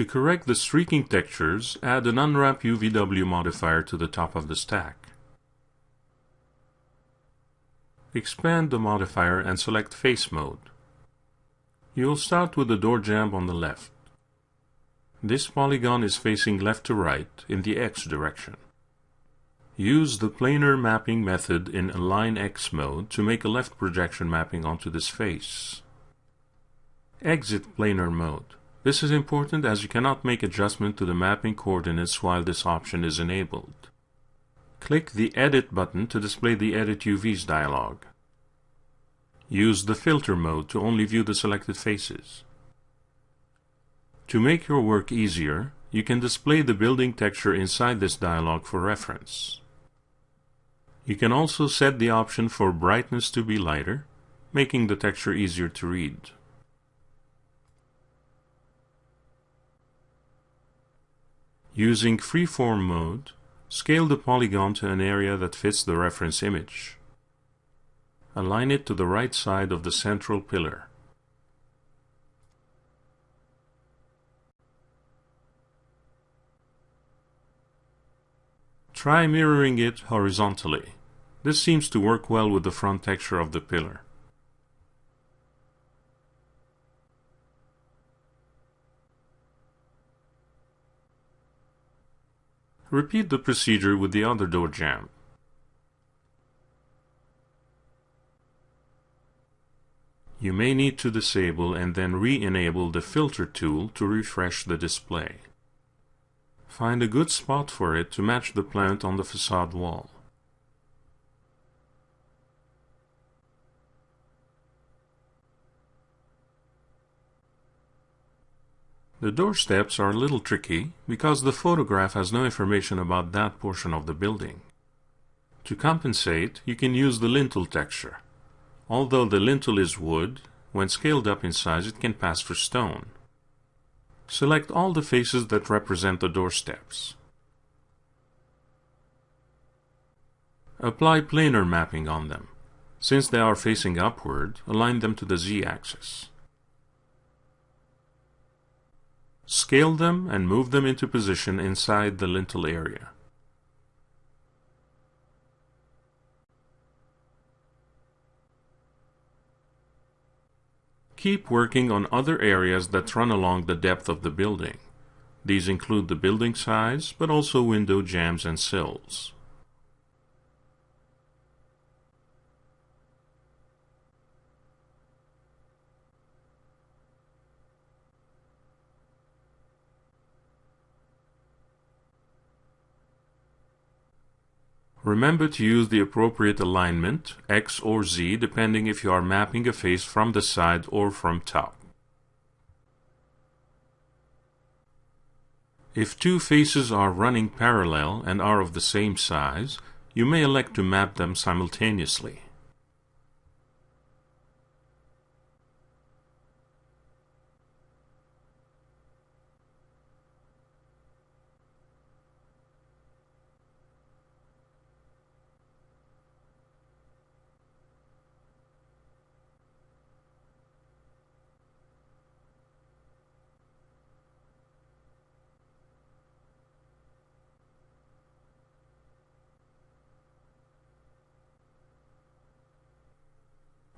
To correct the streaking textures, add an Unwrap UVW modifier to the top of the stack. Expand the modifier and select Face Mode. You'll start with the door jamb on the left. This polygon is facing left to right in the X direction. Use the planar mapping method in Align X mode to make a left projection mapping onto this face. Exit planar mode. This is important as you cannot make adjustment to the mapping coordinates while this option is enabled. Click the Edit button to display the Edit UVs dialog. Use the Filter mode to only view the selected faces. To make your work easier, you can display the building texture inside this dialog for reference. You can also set the option for brightness to be lighter, making the texture easier to read. Using freeform mode, scale the polygon to an area that fits the reference image. Align it to the right side of the central pillar. Try mirroring it horizontally. This seems to work well with the front texture of the pillar. Repeat the procedure with the other door jamb. You may need to disable and then re-enable the filter tool to refresh the display. Find a good spot for it to match the plant on the facade wall. The door steps are a little tricky because the photograph has no information about that portion of the building. To compensate, you can use the lintel texture. Although the lintel is wood, when scaled up in size it can pass for stone. Select all the faces that represent the door steps. Apply planar mapping on them. Since they are facing upward, align them to the z-axis. Scale them and move them into position inside the lintel area. Keep working on other areas that run along the depth of the building. These include the building size, but also window jambs and sills. Remember to use the appropriate alignment, X or Z, depending if you are mapping a face from the side or from top. If two faces are running parallel and are of the same size, you may elect to map them simultaneously.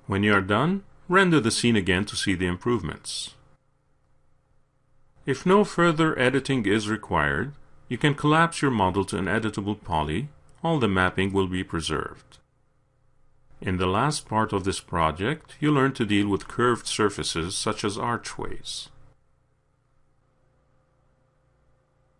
When you are done, render the scene again to see the improvements. If no further editing is required, you can collapse your model to an editable poly. All the mapping will be preserved. In the last part of this project, you learn to deal with curved surfaces such as archways.